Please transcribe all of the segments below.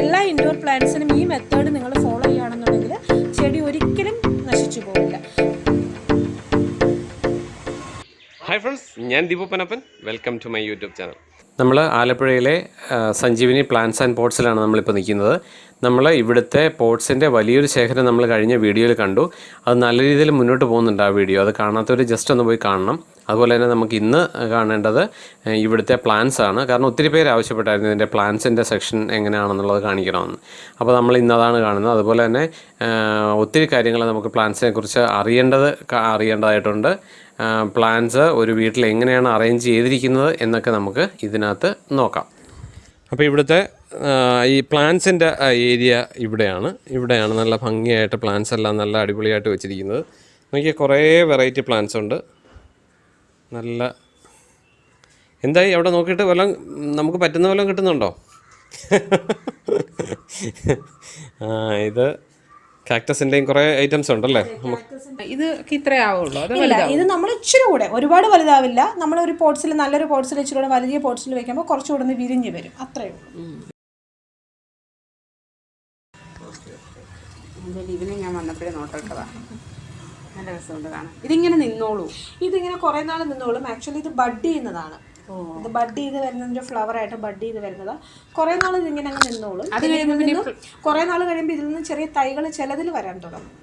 എല്ലാ ഇൻഡോർ പ്ലാന്റ്സിനും ഈ മെത്തേഡ് നിങ്ങൾ ഫോളോ ചെയ്യുകയാണെന്നുണ്ടെങ്കിൽ ചെടി ഒരിക്കലും നശിച്ചു പോകില്ല ഹായ് ഫ്രണ്ട്സ് ഞാൻ Deepu Panappan welcome to my YouTube channel നമ്മൾ ആലപ്പുഴയിലെ സഞ്ജീവിനി പ്ലാന്റ്സ് ആൻഡ് പോട്ട്സിലാണ് നമ്മളിപ്പോൾ നിൽക്കുന്നത്. നമ്മൾ ഇവിടുത്തെ പോട്ട്സിന്റെ വലിയൊരു ശേഖരം നമ്മൾ കഴിഞ്ഞ വീഡിയോയിൽ കണ്ടു. അത് നല്ല രീതിയിൽ മുന്നോട്ട് പോകുന്നുണ്ട് ആ വീഡിയോ അത് കാണാത്തവർ ജസ്റ്റ് ഒന്ന് പോയി കാണണം. അതുപോലെ തന്നെ നമുക്ക് ഇന്ന് കാണേണ്ടത് ഇവിടുത്തെ പ്ലാൻസ് ആണ്. കാരണം ഒത്തിരി പേര് ആവശ്യപ്പെട്ടായിരുന്നു ഇതിന്റെ പ്ലാൻസിന്റെ സെക്ഷൻ എങ്ങനെയാണെന്നുള്ളത് കാണിക്കണമെന്ന്. അപ്പോൾ നമ്മൾ ഇന്നതാണ് കാണുന്നത്. അതുപോലെ തന്നെ ഒത്തിരി കാര്യങ്ങൾ നമുക്ക് പ്ലാൻസിനെ കുറിച്ച് അറിയേണ്ടത് അറിയേണ്ടതായിട്ടുണ്ട്. പ്ലാൻസ് ഒരു വീട്ടിൽ എങ്ങനെയാണ് അറേഞ്ച് ചെയ്തിരിക്കുന്നത് എന്നൊക്കെ നമുക്ക് ഇതിനകത്ത് നോക്കാം. അപ്പോൾ ഇവിടുത്തെ ഈ പ്ലാന്റ്സിന്റെ ഏരിയ ഇവിടെയാണ്. ഇവിടെയാണ് നല്ല ഭംഗിയായിട്ട് പ്ലാന്റ്സ് എല്ലാം നല്ല അടിപൊളിയായിട്ട് വെച്ചിരിക്കുന്നത്. നോക്കിയാൽ കുറേ വെറൈറ്റി പ്ലാന്റ്സ് ഉണ്ട്. നല്ല എന്തായി അവിടെ നോക്കിയിട്ട് വല്ലതും നമുക്ക് പറ്റുന്ന വല്ലതും കിട്ടുന്നുണ്ടോ ആ ഇത് കാക്ടസിന്റെയും കുറെ ഐറ്റംസ് ഉണ്ടല്ലേ ഇത് ഇത്രേ ആവുള്ളൂ അത് ഇല്ല ഇത് നമ്മൾ ഇച്ചിരി കൂടെ ഒരുപാട് വലുതാവില്ല നമ്മൾ ഒരു പോട്ട്സിൽ നല്ലൊരു പോട്ട്സിൽ ഇച്ചിരി കൂടെ വലിയ പോട്ട്സിൽ വെക്കുമ്പോൾ കുറച്ചുകൂടെ ഒന്ന് വിരിഞ്ഞ് വരും അത്രയേ ഉള്ളൂ ഇതിനെ ഞാൻ വന്നപ്പോഴേ നോട്ടിട്ടതാ നല്ല രസമുണ്ട് കാണാൻ. ഇതിങ്ങനെ നിന്നോളൂ. ഇതിങ്ങനെ കുറേ നാൾ നിന്നോളും. ആക്ച്വലി ഇത് ബഡ് ചെയ്യുന്നതാണ്. ഇത് ബഡ് ചെയ്ത് വരുന്നതിന്റെ ഫ്ലവർ ആയിട്ട് ബഡ് ചെയ്ത് വരുന്നത്. കുറെ നാൾ ഇതിങ്ങനെ അങ്ങ് നിന്നോളും. അത് കഴിയുമ്പോൾ കുറെ നാൾ കഴിയുമ്പോൾ ഇതിൽ നിന്ന് ചെറിയ തൈകൾ ചിലതിൽ വരാൻ തുടങ്ങും.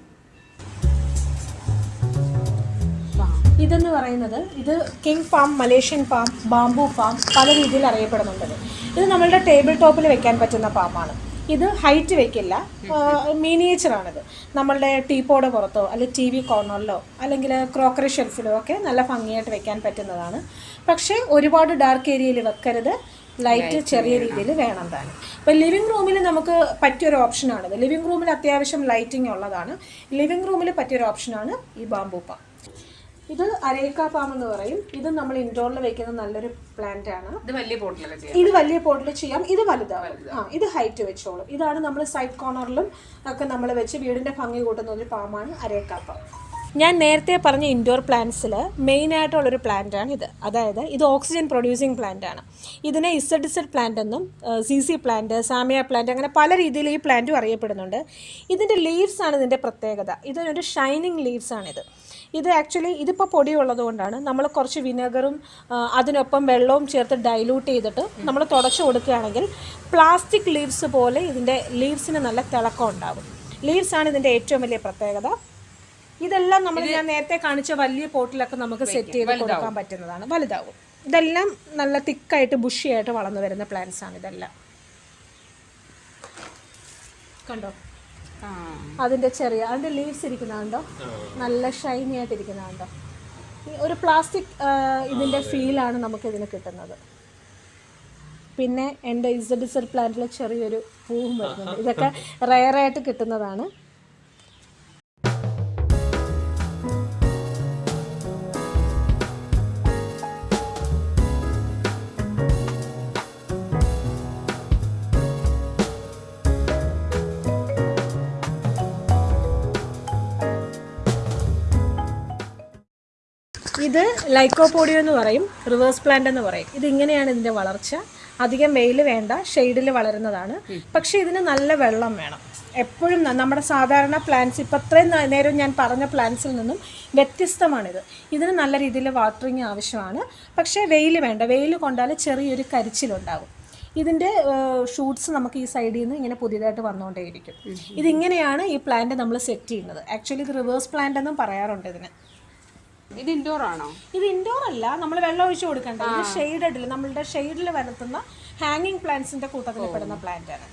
ഇതെന്ന് പറയുന്നത് ഇത് king palm Malaysian palm bamboo palm പല രീതിയിൽ അറിയപ്പെടുന്നുണ്ട് ഇത്. ഇത് നമ്മളുടെ ടേബിൾ ടോപ്പിൽ വെക്കാൻ പറ്റുന്ന പാമാണ്. ഇത് ഹൈറ്റ് വെക്കില്ല. മിനിയേച്ചറാണിത്. നമ്മളുടെ ടീപ്പോടെ പുറത്തോ അല്ലെങ്കിൽ ടി വി കോർണറിലോ അല്ലെങ്കിൽ ക്രോക്കറി ഷെൽഫിലോ ഒക്കെ നല്ല ഭംഗിയായിട്ട് വെക്കാൻ പറ്റുന്നതാണ്. പക്ഷേ ഒരുപാട് ഡാർക്ക് ഏരിയയിൽ വെക്കരുത്. ലൈറ്റ് ചെറിയ രീതിയിൽ വേണം താനും. അപ്പോൾ ലിവിങ് റൂമിൽ നമുക്ക് പറ്റിയൊരു ഓപ്ഷനാണിത് ലിവിങ് റൂമിൽ അത്യാവശ്യം ലൈറ്റിംഗ് ഉള്ളതാണ്. ലിവിങ് റൂമിൽ പറ്റിയൊരു ഓപ്ഷനാണ് ഈ ബാംബൂപ്പ ഇത് അരേക്ക പാം എന്ന് പറയും. ഇത് നമ്മൾ ഇൻഡോറിൽ വെക്കുന്ന നല്ലൊരു പ്ലാന്റ് ആണ്. ഇത് വലിയ പോട്ടിലൊക്കെ ഇത് വലിയ പോട്ടിൽ ചെയ്യാം. ഇത് വലുതാവും ആ ഇത് ഹൈറ്റ് വെച്ചോളും. ഇതാണ് നമ്മൾ സൈഡ് കോർണറിലും ഒക്കെ നമ്മൾ വെച്ച് വീടിന്റെ ഭംഗി കൂട്ടുന്ന ഒരു പാമാണ് അരേക്ക പാം ഞാൻ നേരത്തെ പറഞ്ഞ ഇൻഡോർ പ്ലാന്റ്സിൽ മെയിൻ ആയിട്ടുള്ളൊരു പ്ലാന്റാണ് ഇത്. അതായത് ഇത് ഓക്സിജൻ പ്രൊഡ്യൂസിങ് പ്ലാന്റ് ആണ്. ഇതിനെ ഇസഡ് ഇസഡ് പ്ലാന്റ് എന്നും C C plant Zamia plant അങ്ങനെ പല രീതിയിൽ ഈ പ്ലാന്റും അറിയപ്പെടുന്നുണ്ട്. ഇതിന്റെ ലീവ്സ് ആണ് ഇതിന്റെ പ്രത്യേകത. ഇതിനൊരു ഷൈനിങ് ലീവ്സ് ആണിത് ഇത് ആക്ച്വലി ഇതിപ്പോൾ പൊടിയുള്ളത് കൊണ്ടാണ്. നമ്മൾ കുറച്ച് വിനെഗറും അതിനൊപ്പം വെള്ളവും ചേർത്ത് ഡൈലൂട്ട് ചെയ്തിട്ട് നമ്മൾ തുടച്ചു കൊടുക്കുകയാണെങ്കിൽ പ്ലാസ്റ്റിക് ലീവ്സ് പോലെ ഇതിന്റെ ലീവ്സിന് നല്ല തിളക്കം ഉണ്ടാകും ലീവ്സ് ആണ് ഇതിന്റെ ഏറ്റവും വലിയ പ്രത്യേകത. ഇതെല്ലാം നമ്മൾ ഞാൻ നേരത്തെ കാണിച്ച വലിയ പോട്ടിലൊക്കെ നമുക്ക് സെറ്റ് ചെയ്ത് കൊടുക്കാൻ പറ്റുന്നതാണ്. വലുതാവും. ഇതെല്ലാം നല്ല തിക്കായിട്ട് ബുഷിയായിട്ട് വളർന്നു വരുന്ന പ്ലാന്റ്സ് ആണ് ഇതെല്ലാം. കണ്ടോ? അതിന്റെ ചെറിയ അതിന്റെ ലീവ്സ് ഇരിക്കുന്നുണ്ടോ നല്ല ഷൈനി ആയിട്ട് ഇരിക്കുന്നുണ്ടോ ഈ ഒരു പ്ലാസ്റ്റിക് ഇതിന്റെ ഫീലാണ് നമുക്ക് നമുക്കിതിന് കിട്ടുന്നത്. പിന്നെ എന്റെ ഇസഡ് പ്ലാന്റിലെ ചെറിയൊരു പൂവും വരുന്നുണ്ട്. ഇതൊക്കെ റയറായിട്ട് കിട്ടുന്നതാണ്. ഇത് ലൈക്കോപോഡിയോ എന്ന് പറയും റിവേഴ്സ് പ്ലാന്റ് എന്ന് പറയും. ഇത് ഇങ്ങനെയാണ് ഇതിന്റെ വളർച്ച. അധികം വെയിൽ വേണ്ട ഷെയ്ഡിൽ വളരുന്നതാണ്. പക്ഷേ ഇതിന് നല്ല വെള്ളം വേണം. എപ്പോഴും നമ്മുടെ സാധാരണ പ്ലാന്റ്സ് ഇപ്പം അത്രയും നേരം ഞാൻ പറഞ്ഞ പ്ലാന്റ്സിൽ നിന്നും വ്യത്യസ്തമാണിത്. ഇതിന് നല്ല രീതിയിൽ വാട്ടറിങ് ആവശ്യമാണ്. പക്ഷേ വെയിൽ വേണ്ട വെയിൽ കൊണ്ടാൽ ചെറിയൊരു കരിച്ചിലുണ്ടാകും. ഇതിന്റെ ഷൂട്ട്സ് നമുക്ക് ഈ സൈഡിൽ നിന്ന് ഇങ്ങനെ പുതിയതായിട്ട് വന്നുകൊണ്ടേയിരിക്കും ഇതിങ്ങനെയാണ് ഈ പ്ലാന്റ് നമ്മൾ സെറ്റ് ചെയ്യുന്നത്. ആക്ച്വലി ഇത് റിവേഴ്സ് പ്ലാന്റ് എന്നും പറയാറുണ്ട് ഇതിന്. ഇത് ഇൻഡോർ ആണോ? ഇത് ഇൻഡോർ അല്ല. നമ്മൾ വെള്ളം ഒഴിച്ചു കൊടുക്കണ്ട. ഇത് ഷെയ്ഡഡിൽ നമ്മളുടെ ഷെയ്ഡിൽ വരുത്തുന്ന ഹാങ്ങിങ് പ്ലാന്റ്സിന്റെ കൂട്ടത്തിൽ പെടുന്ന പ്ലാന്റ് ആണ്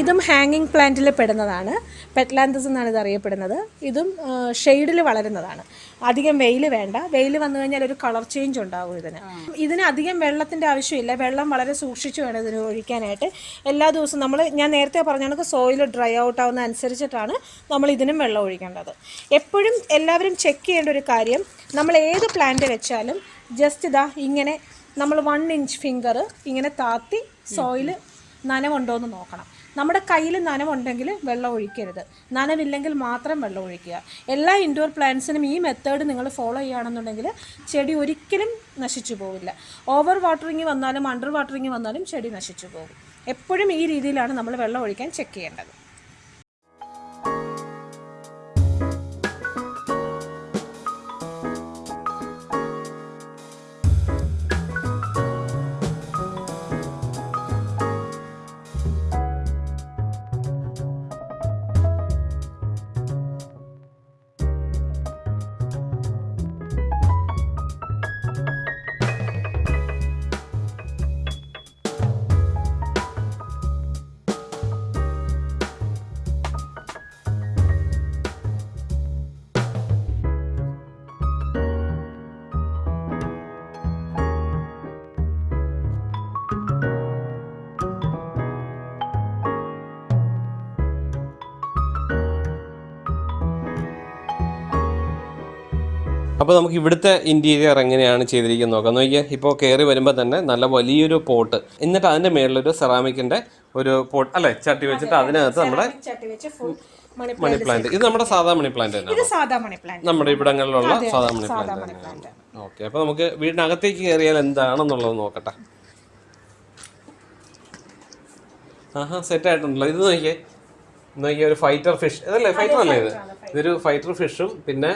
ഇതും. ഹാങ്ങിങ് പ്ലാന്റിൽ പെടുന്നതാണ്. പെറ്റ്ലാന്തസ് എന്നാണ് ഇത് അറിയപ്പെടുന്നത്. ഇതും ഷെയ്ഡിൽ വളരുന്നതാണ്. അധികം വെയിൽ വേണ്ട. വെയിൽ വന്നു കഴിഞ്ഞാൽ ഒരു കളർ ചേഞ്ച് ഉണ്ടാവും ഇതിന്. ഇതിന് അധികം വെള്ളത്തിന്റെ ആവശ്യമില്ല. വെള്ളം വളരെ സൂക്ഷിച്ചു വേണം ഇതിന് ഒഴിക്കാനായിട്ട്. എല്ലാ ദിവസവും നമ്മൾ ഞാൻ നേരത്തെ പറഞ്ഞ കണക്ക് സോയിൽ ഡ്രൈ ഔട്ട് ആവുന്ന അനുസരിച്ചിട്ടാണ് നമ്മൾ ഇതിനും വെള്ളം ഒഴിക്കേണ്ടത്. എപ്പോഴും എല്ലാവരും ചെക്ക് ചെയ്യേണ്ട ഒരു കാര്യം നമ്മൾ ഏത് പ്ലാന്റ് വെച്ചാലും ജസ്റ്റ് ഇതാ ഇങ്ങനെ നമ്മൾ വൺ ഇഞ്ച് ഫിംഗർ ഇങ്ങനെ താത്തി സോയിൽ നനവുണ്ടോ എന്ന് നോക്കണം. നമ്മുടെ കയ്യിൽ നനവുണ്ടെങ്കിൽ വെള്ളം ഒഴിക്കരുത്. നനവില്ലെങ്കിൽ മാത്രം വെള്ളം ഒഴിക്കുക. എല്ലാ ഇൻഡോർ പ്ലാന്റ്സിനും ഈ മെത്തേഡ് നിങ്ങൾ ഫോളോ ചെയ്യുകയാണെന്നുണ്ടെങ്കിൽ ചെടി ഒരിക്കലും നശിച്ചു പോവില്ല. ഓവർ വാട്ടറിങ് വന്നാലും അണ്ടർ വാട്ടറിങ് വന്നാലും ചെടി നശിച്ചു പോകും. എപ്പോഴും ഈ രീതിയിലാണ് നമ്മൾ വെള്ളം ഒഴിക്കാൻ ചെക്ക് ചെയ്യേണ്ടത്. അപ്പോൾ നമുക്ക് ഇവിടുത്തെ ഇന്റീരിയർ എങ്ങനെയാണ് ചെയ്തിരിക്കുന്നത് നോക്കാം. നോക്കിയാൽ ഇപ്പോൾ കയറി വരുമ്പോൾ തന്നെ നല്ല വലിയൊരു പോട്ട് എന്നിട്ട് അതിന്റെ മേളിലൊരു സെറാമിക്കിന്റെ ഒരു പോട്ട് അല്ലേ? ചട്ടി വെച്ചിട്ട് അതിനകത്ത് നമ്മുടെ മണി പ്ലാന്റ് ഇത് നമ്മുടെ സാധാ മണി പ്ലാന്റ് തന്നെയാണ്? പ്ലാന്റ് നമ്മുടെ ഇവിടങ്ങളിലുള്ള സാധാ മണി സാധാ പ്ലാന്റ് മണി പ്ലാന്റ് ഓക്കെ അപ്പോൾ നമുക്ക് വീടിനകത്തേക്ക് കയറിയാൽ എന്താണെന്നുള്ളത് നോക്കട്ടെ. ആഹാ സെറ്റ് ആയിട്ടുണ്ടല്ലോ. ഇത് നോക്കിയേ നോക്കിയേ ഒരു ഫൈറ്റർ ഫിഷ് ഇതല്ലേ? ഫൈറ്റർ അല്ലേ ഇത്? ഇതൊരു ഫൈറ്റർ ഫിഷും പിന്നെ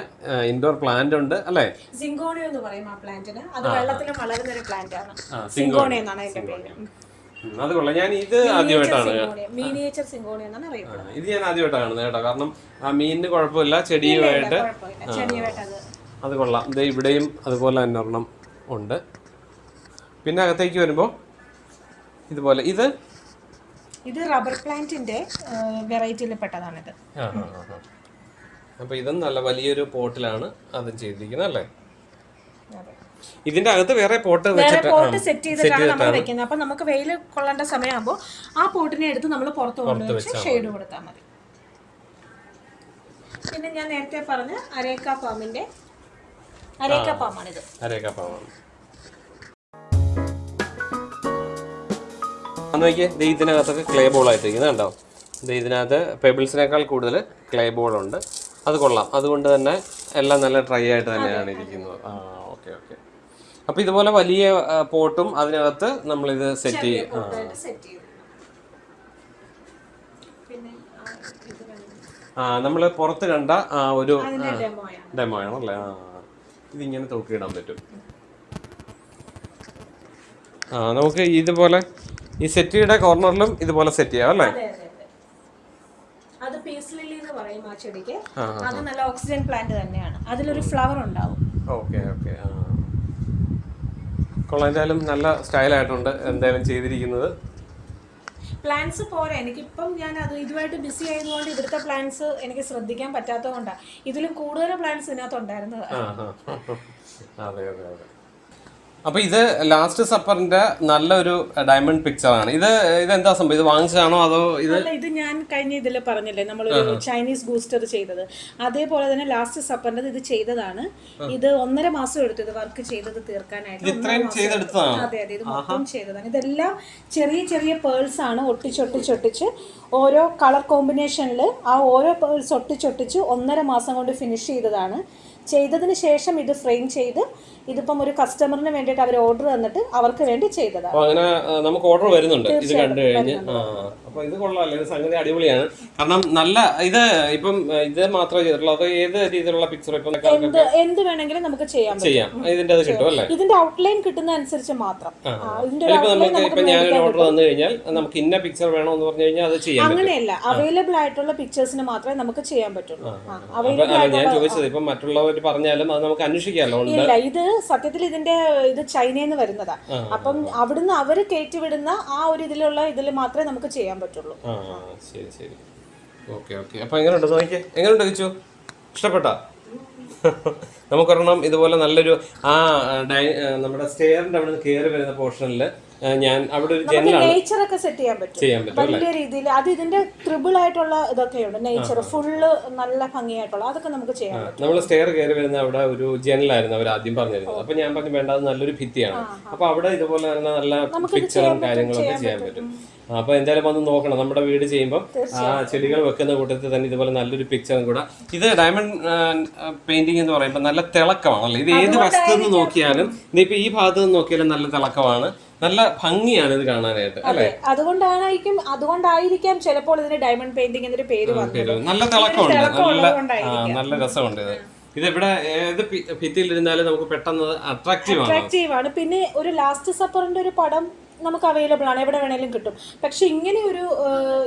ഇൻഡോർ പ്ലാന്റ് ഉണ്ട് അല്ലേ? സിംഗോണിയോ എന്ന് പറയും ആ പ്ലാന്റിന് അത് വെള്ളത്തിൽ വളരുന്ന ഒരു പ്ലാന്റ് ആണ് എന്നാണ് അതിന്റെ പേര് അത് കൊള്ളാം. ഞാൻ ഇത് ആദ്യമായിട്ടാണ് ഇത് ഞാൻ ആദ്യമായിട്ടാണ് കാണുന്നത് കേട്ടോ. കാരണം ആ മീനിന് കുഴപ്പമില്ല ചെടിയുമായിട്ട്. അത് അത് കൊള്ളാം. ഇത് ഇവിടെയും അതുപോലെ തന്നെ ഒരെണ്ണം ഉണ്ട്. പിന്നെ അകത്തേക്ക് വരുമ്പോൾ ഇതുപോലെ. ഇത്? ഇത് റബ്ബർ പ്ലാന്റിന്റെ വെറൈറ്റിയിൽ പെട്ടതാണിത് അപ്പോൾ ഇതും നല്ല വലിയൊരു പോട്ടിലാണ് അതും ചെയ്തിരിക്കുന്നത് അല്ലേ? ഇതിന്റെ അകത്ത് വേറെ പോട്ട് വേറെ പോട്ട് സെറ്റ് ചെയ്തിട്ടാണ് നമ്മൾ വെക്കുന്നത്. അപ്പൊ നമുക്ക് വെയിൽ കൊള്ളേണ്ട സമയമാകുമ്പോൾ ആ പോട്ടിനെ എടുത്ത് നമ്മൾ പുറത്ത് കൊണ്ടുവച്ച് ഷെയ്ഡ് കൊടുത്താൽ മതി. പിന്നെ ഞാൻ നേരത്തെ പറഞ്ഞ അരേക്ക പാമ്പിന്റെ അരേക്ക പാമ്പാണിത് നോക്കിയേ ദേ ഇതിനകത്തൊക്കെ ക്ലേ ബോൾ ആയിട്ടിരിക്കുന്നത് കണ്ടോ? ഇതിനകത്ത് പെബിൾസിനേക്കാൾ കൂടുതൽ ക്ലേ ബോൾ ഉണ്ട്. അത് കൊള്ളാം. അതുകൊണ്ട് തന്നെ എല്ലാം നല്ല ഡ്രൈ ആയിട്ട് തന്നെയാണ് ഇരിക്കുന്നത്. ആ ഓക്കെ ഓക്കെ. അപ്പോൾ ഇതുപോലെ വലിയ പോട്ടും അതിനകത്ത് നമ്മൾ ഇത് സെറ്റ് ചെയ്യും. ആ. നമ്മൾ പുറത്ത് കണ്ട ആ ഒരു അതിന്റെ ഡെമോയാണ് ഡെമോ ആണല്ലേ ആ ഇതിങ്ങനെ തൂക്കിയിടാൻ പറ്റും. ആ നമുക്ക് ഇതുപോലെ ഈ സെറ്റിയുടെ കോർണറിലും ഇതുപോലെ സെറ്റ് ചെയ്യാം അല്ലേ അതെ അതെ അതെ അത് പീസ് ലില്ലി എന്ന് പറയും ആ ചെടിക്ക് അത് നല്ല ഓക്സിജൻ പ്ലാന്റ് തന്നെയാണ്. അതിലൊരു ഫ്ലവർ ഉണ്ടാവും. ഓക്കെ ഓക്കെ കൊള്ളാം എന്തായാലും നല്ല സ്റ്റൈലായിട്ടുണ്ട് എന്തായാലും ചെയ്തിരിക്കുന്നത്. പ്ലാന്റ്സ് പോരാ എനിക്കിപ്പം ഞാൻ അത് ഇതുമായിട്ട് ബിസി ആയതുകൊണ്ട് ഇവിടുത്തെ പ്ലാന്റ്സ് എനിക്ക് ശ്രദ്ധിക്കാൻ പറ്റാത്തതുകൊണ്ടാണ് ഇതിലും കൂടുതൽ പ്ലാന്റ്സ് ഇതിനകത്ത് ഉണ്ടായിരുന്നത് ആ ആ. അതെ അതെ അതെ. അപ്പൊ ഇത് ലാസ്റ്റ് സപ്പറിന്റെ നല്ലൊരു ഡയമണ്ട് പിക്ചറാണ് ഇത് ഇത് എന്താ സംഭവം? ഇത് വാങ്ങിച്ചതാണോ അതോ ഇത് അല്ല ഇത് ഞാൻ കഴിഞ്ഞ ഇതിൽ പറഞ്ഞില്ലേ നമ്മൾ ചൈനീസ് ബൂസ്റ്റർ ചെയ്തത്. അതേപോലെ തന്നെ ലാസ്റ്റ് സപ്പറിന്റെ ഇത് ചെയ്തതാണ്. ഇത് ഒന്നര മാസം എടുത്തു ഇത് വർക്ക് ചെയ്തത് തീർക്കാനായിട്ട്. ഇത്രയും ചെയ്തെടുത്തതാണ്? അതെ അതെ ഇത് മൊത്തം ചെയ്തതാണ്. ഇതെല്ലാം ചെറിയ ചെറിയ പേൾസ് ആണ് ഒട്ടിച്ചൊട്ടിച്ചൊട്ടിച്ച് ഓരോ കളർ കോമ്പിനേഷനിൽ ആ ഓരോ പേൾസ് ഒട്ടിച്ചൊട്ടിച്ച് ഒന്നര മാസം കൊണ്ട് ഫിനിഷ് ചെയ്തതാണ്. ചെയ്തതിന് ശേഷം ഇത് ഫ്രെയിം ചെയ്ത് ഇതിപ്പം ഒരു കസ്റ്റമറിന് വേണ്ടിയിട്ട് അവർ ഓർഡർ തന്നിട്ട് അവർക്ക് വേണ്ടി ചെയ്തതാണ്. അങ്ങനെ നമുക്ക് ഓർഡർ വരുന്നുണ്ട്. ഇത് കണ്ടു കഴിഞ്ഞ്. അപ്പൊ ഇത് കൊള്ളാമല്ലോ ഇത് സംഗതി അടിപൊളിയാണ്. കാരണം നല്ല ഇത് ഇപ്പം ഇത് മാത്രമേ ചെയ്തിട്ടുള്ളൂ. അതോ ഏത് രീതിയിലുള്ള പിക്ചർ ഇപ്പം എന്ത് എന്ത് വേണമെങ്കിലും നമുക്ക് ചെയ്യാൻ ചെയ്യാം. ഇതിന്റെ അത് കിട്ടും അല്ലേ? ഇതിന്റെ ഔട്ട്ലൈൻ കിട്ടുന്ന അനുസരിച്ച് മാത്രം. ഞാൻ ഇതിന്റെ ഇപ്പൊ നമുക്ക് ഞാൻ ഒരു ഓർഡർ തന്നു കഴിഞ്ഞാൽ നമുക്ക് ഇന്ന പിക്ചർ വേണോ എന്ന് പറഞ്ഞു കഴിഞ്ഞാൽ അത് ചെയ്യാം അങ്ങനെയല്ല. അവൈലബിൾ ആയിട്ടുള്ള പിക്ചേഴ്സിന് മാത്രമേ നമുക്ക് ചെയ്യാൻ പറ്റുള്ളൂ. അവൈലബിൾ ഞാൻ ചോദിച്ചത് ഇപ്പം മറ്റുള്ളവർ പറഞ്ഞാലും അത് നമുക്ക് അന്വേഷിക്കാമല്ലോ. ഉണ്ട്. ഇത് സത്യത്തിൽ ഇതിന്റെ ഇത് ചൈനയിൽ നിന്ന് വരുന്നതാ അപ്പം അവിടുന്ന് അവർ കയറ്റിവിടുന്ന ആ ഒരു ഇതിലുള്ള ഇതിൽ മാത്രമേ നമുക്ക് ചെയ്യാൻ പറ്റുള്ളൂ. ആ ശരി ശരി. Okay okay. അപ്പൊ എങ്ങനെയുണ്ട് നോക്കിയേ എങ്ങനെയുണ്ട് കിച്ചു? ഇഷ്ടപ്പെട്ടാ? നമുക്കൊരെണ്ണം ഇതുപോലെ നല്ലൊരു ആ ഡൈ നമ്മുടെ സ്റ്റെയറിന്റെ അവിടെ നിന്ന് കയറി വരുന്ന പോർഷനിൽ ഞാൻ അവിടെ ഒരു ജനലാണ്. നേച്ചർ ഒക്കെ സെറ്റ് ചെയ്യാൻ പറ്റും. ചെയ്യാൻ പറ്റും വലിയ രീതിയിൽ അത് ഇതിന്റെ ത്രിബിൾ ആയിട്ടുള്ള ഇതൊക്കെയുണ്ട്. നേച്ചർ ഫുള്ള് നല്ല ഭംഗിയായിട്ടുള്ള അതൊക്കെ നമുക്ക് ചെയ്യാം നമ്മൾ സ്റ്റെയർ കയറി വരുന്ന അവിടെ ഒരു ജനലായിരുന്നു അവർ ആദ്യം പറഞ്ഞിരുന്നത്. അപ്പൊ ഞാൻ പറഞ്ഞു വേണ്ട അത് നല്ലൊരു ഭിത്തിയാണ്. അപ്പൊ അവിടെ ഇതുപോലെ തന്നെ നല്ല പിക്ചറും കാര്യങ്ങളൊക്കെ ചെയ്യാൻ പറ്റും. അപ്പൊ എന്തായാലും വന്ന് നോക്കണം. നമ്മുടെ വീട് ചെയ്യുമ്പോൾ ആ ചെടികൾ വെക്കുന്ന കൂട്ടത്തിൽ തന്നെ ഇതുപോലെ നല്ലൊരു പിക്ചറും കൂടെ. ഇത് ഡയമണ്ട് പെയിന്റിംഗ് എന്ന് പറയുമ്പോൾ നല്ല തിളക്കമാണല്ലോ ഇത് ഏത് വസ്തു നോക്കിയാലും ഇതിപ്പോ ഈ ഭാഗത്ത് നിന്ന് നോക്കിയാലും നല്ല തിളക്കമാണ്. നല്ല ഭംഗിയാണ് ഇത് കാണാനായിട്ട് അല്ലെ? അതുകൊണ്ടായിരിക്കും അതുകൊണ്ടായിരിക്കാം ചിലപ്പോൾ ഇതിന് ഡയമണ്ട് പെയിന്റിംഗ് എന്നൊരു പേര് വന്നത്. നല്ല തിളക്കമുണ്ട്. നല്ല ആ. നല്ല രസമുണ്ട് ഇത്. ഇത് ഏത് ഭിത്തിയിൽ ഇരുന്നാലും നമുക്ക് പെട്ടെന്ന് അട്രാക്റ്റീവ് ആണ്. അട്രാക്റ്റീവ് ആണ്. പിന്നെ ഒരു ലാസ്റ്റ് സപ്പറിന്റെ ഒരു പടം നമുക്ക് അവൈലബിൾ ആണ്. എവിടെ വേണേലും കിട്ടും. പക്ഷെ ഇങ്ങനെ ഒരു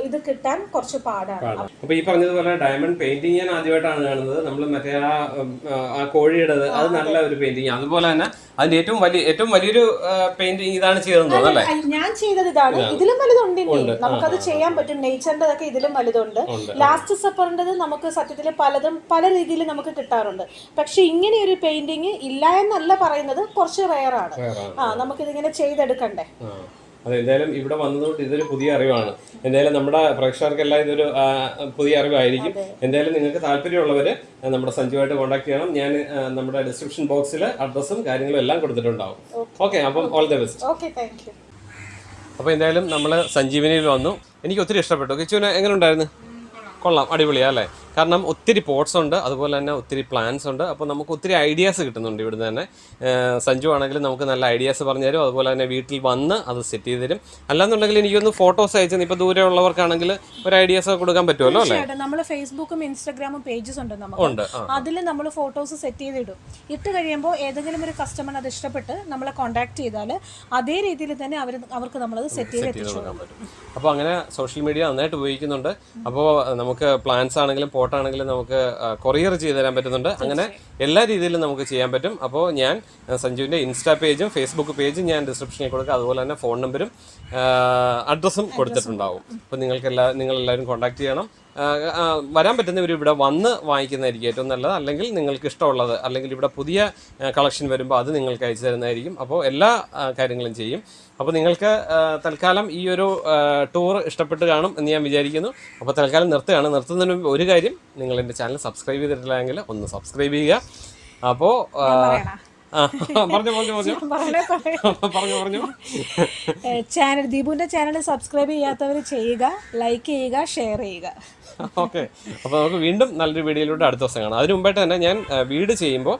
ഇത് കിട്ടാൻ കുറച്ച് പാടാണ്. അപ്പൊ ഈ പറഞ്ഞതുപോലെ ഡയമണ്ട് പെയിന്റിങ് ഞാൻ ആദ്യമായിട്ടാണ് കാണുന്നത്. നമ്മൾ മറ്റേ ആ ഉം, ആ കോഴിയുടെ അത് നല്ല ഒരു പെയിന്റിങ് അതുപോലെ തന്നെ അതിന്റെ ഏറ്റവും വലിയ ഏറ്റവും വലിയൊരു പെയിന്റിങ് ഇതാണ് ചെയ്തതെന്ന് തോന്നുന്നു ഞാൻ ചെയ്തത് ഇതാണ്. ഇതിലും വലുതുണ്ട് നമുക്കത് ചെയ്യാൻ പറ്റും. നേച്ചറിന്റെ അതൊക്കെ ഇതിലും വലുതുണ്ട്. ലാസ്റ്റ് സപ്പറിന്റെത് നമുക്ക് സത്യത്തിൽ പലതും പല രീതിയിൽ നമുക്ക് കിട്ടാറുണ്ട്. പക്ഷെ ഇങ്ങനെ ഒരു പെയിന്റിങ് ഇല്ല എന്നല്ല പറയുന്നത് കുറച്ച് റെയറാണ് ആ നമുക്കിതിങ്ങനെ ചെയ്തെടുക്കണ്ടേ. അതെ എന്തായാലും ഇവിടെ വന്നതുകൊണ്ട് ഇതൊരു പുതിയ അറിവാണ്. എന്തായാലും നമ്മുടെ പ്രേക്ഷകർക്കെല്ലാം ഇതൊരു പുതിയ അറിവായിരിക്കും. എന്തായാലും നിങ്ങൾക്ക് താല്പര്യമുള്ളവര് നമ്മുടെ സഞ്ജുവായിട്ട് കോൺടാക്ട് ചെയ്യണം. ഞാൻ നമ്മുടെ ഡിസ്ക്രിപ്ഷൻ ബോക്സിൽ അഡ്രസ്സും കാര്യങ്ങളും എല്ലാം കൊടുത്തിട്ടുണ്ടാവും. ഓക്കെ. അപ്പം ഓൾ ദ ബെസ്റ്റ് അപ്പോൾ എന്തായാലും നമ്മൾ സഞ്ജീവനിയിൽ വന്നു. എനിക്ക് ഒത്തിരി ഇഷ്ടപ്പെട്ടു. കിച്ചുവിന് എങ്ങനെ ഉണ്ടായിരുന്നു? കൊള്ളാം അടിപൊളിയാ അല്ലേ? കാരണം ഒത്തിരി പോട്ട്സ് ഉണ്ട് അതുപോലെ തന്നെ ഒത്തിരി പ്ലാൻസ് ഉണ്ട്. അപ്പോൾ നമുക്ക് ഒത്തിരി ഐഡിയാസ് കിട്ടുന്നുണ്ട് ഇവിടുന്ന് തന്നെ. സഞ്ജു ആണെങ്കിൽ നമുക്ക് നല്ല ഐഡിയാസ് പറഞ്ഞു തരും അതുപോലെ തന്നെ വീട്ടിൽ വന്ന് അത് സെറ്റ് ചെയ്ത് തരും. അല്ലാന്നുണ്ടെങ്കിൽ എനിക്കൊന്ന് ഫോട്ടോസ് അയച്ചു ഇപ്പോൾ ദൂരെ ഉള്ളവർക്കാണെങ്കിൽ ഒരു ഐഡിയാസ് കൊടുക്കാൻ പറ്റുമല്ലോ അല്ലേ? നമ്മൾ ഫേസ്ബുക്കും ഇൻസ്റ്റാഗ്രാമും പേജസ് ഉണ്ട് നമുക്ക്. അതിൽ നമ്മൾ ഫോട്ടോസ് സെറ്റ് ചെയ്തിടും. ഇട്ട് കഴിയുമ്പോൾ ഏതെങ്കിലും ഒരു കസ്റ്റമർ അത് ഇഷ്ടപ്പെട്ട് നമ്മളെ കോൺടാക്ട് ചെയ്താൽ അതേ രീതിയിൽ തന്നെ അവർ അവർക്ക് നമ്മളത് സെറ്റ് ചെയ്ത് എത്തിച്ചു അപ്പോൾ അങ്ങനെ സോഷ്യൽ മീഡിയ നന്നായിട്ട് ഉപയോഗിക്കുന്നുണ്ട്. അപ്പോൾ നമുക്ക് പ്ലാൻസ് ആണെങ്കിലും പോട്ട് ആണെങ്കിലും നമുക്ക് കൊറിയർ ചെയ്ത് തരാൻ പറ്റുന്നുണ്ട്. അങ്ങനെ എല്ലാ രീതിയിലും നമുക്ക് ചെയ്യാൻ പറ്റും. അപ്പോൾ ഞാൻ സഞ്ജുവിന്റെ ഇൻസ്റ്റാ പേജും ഫേസ്ബുക്ക് പേജും ഞാൻ ഡിസ്ക്രിപ്ഷനിൽ കൊടുക്കുക അതുപോലെ തന്നെ ഫോൺ നമ്പരും അഡ്രസ്സും കൊടുത്തിട്ടുണ്ടാവും. അപ്പോൾ നിങ്ങൾക്ക് എല്ലാ നിങ്ങളെല്ലാവരും കോൺടാക്ട് ചെയ്യണം. വരാൻ പറ്റുന്നവർ ഇവിടെ വന്ന് വാങ്ങിക്കുന്നതായിരിക്കും ഏറ്റവും നല്ലത്. അല്ലെങ്കിൽ നിങ്ങൾക്ക് ഇഷ്ടമുള്ളത് അല്ലെങ്കിൽ ഇവിടെ പുതിയ കളക്ഷൻ വരുമ്പോൾ അത് നിങ്ങൾക്ക് അയച്ചു തരുന്നതായിരിക്കും. അപ്പോൾ എല്ലാ കാര്യങ്ങളും ചെയ്യും. അപ്പോൾ നിങ്ങൾക്ക് തൽക്കാലം ഈ ഒരു ടൂർ ഇഷ്ടപ്പെട്ട് കാണും എന്ന് ഞാൻ വിചാരിക്കുന്നു. അപ്പോൾ തൽക്കാലം നിർത്തുകയാണ്. നിർത്തുന്നതിന് മുമ്പ് ഒരു കാര്യം നിങ്ങൾ എന്റെ ചാനൽ സബ്സ്ക്രൈബ് ചെയ്തിട്ടില്ലെങ്കിൽ ഒന്ന് സബ്സ്ക്രൈബ് ചെയ്യുക. അപ്പോൾ പറഞ്ഞു പറഞ്ഞു പറഞ്ഞു. പറഞ്ഞു ചാനൽ ദീപുവിന്റെ ചാനൽ സബ്സ്ക്രൈബ് ചെയ്യാത്തവർ ചെയ്യുക ലൈക്ക് ചെയ്യുക ഷെയർ ചെയ്യുക. ഓക്കെ. അപ്പോൾ നമുക്ക് വീണ്ടും നല്ലൊരു വീഡിയോയിലൂടെ അടുത്ത ദിവസം കാണാം. അതിന് മുമ്പായിട്ട് തന്നെ ഞാൻ വീട് ചെയ്യുമ്പോൾ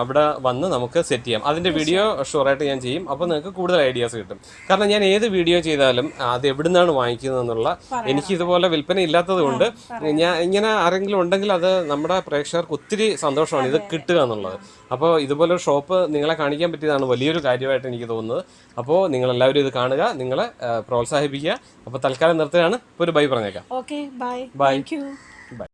അവിടെ വന്ന് നമുക്ക് സെറ്റ് ചെയ്യാം. അതിന്റെ വീഡിയോ ഷുവറായിട്ട് ഞാൻ ചെയ്യും. അപ്പോൾ നിങ്ങൾക്ക് കൂടുതൽ ഐഡിയാസ് കിട്ടും. കാരണം ഞാൻ ഏത് വീഡിയോ ചെയ്താലും അത് എവിടുന്നാണ് നിന്നാണ് വാങ്ങിക്കുന്നത് എന്നുള്ള എനിക്ക് ഇതുപോലെ വിൽപ്പന ഇല്ലാത്തത് കൊണ്ട് ഞാൻ ഇങ്ങനെ ആരെങ്കിലും ഉണ്ടെങ്കിൽ അത് നമ്മുടെ പ്രേക്ഷകർക്ക് ഒത്തിരി സന്തോഷമാണ് ഇത് കിട്ടുക എന്നുള്ളത്. അപ്പോൾ ഇതുപോലെ ഷോപ്പ് നിങ്ങളെ കാണിക്കാൻ പറ്റിയതാണ് വലിയൊരു കാര്യമായിട്ട് എനിക്ക് തോന്നുന്നത്. അപ്പോൾ നിങ്ങളെല്ലാവരും ഇത് കാണുക നിങ്ങളെ പ്രോത്സാഹിപ്പിക്കുക. അപ്പോൾ തൽക്കാലം നിർത്തുകയാണ്. ഇപ്പോൾ ഒരു ബൈ പറഞ്ഞേക്കാം. Okay bye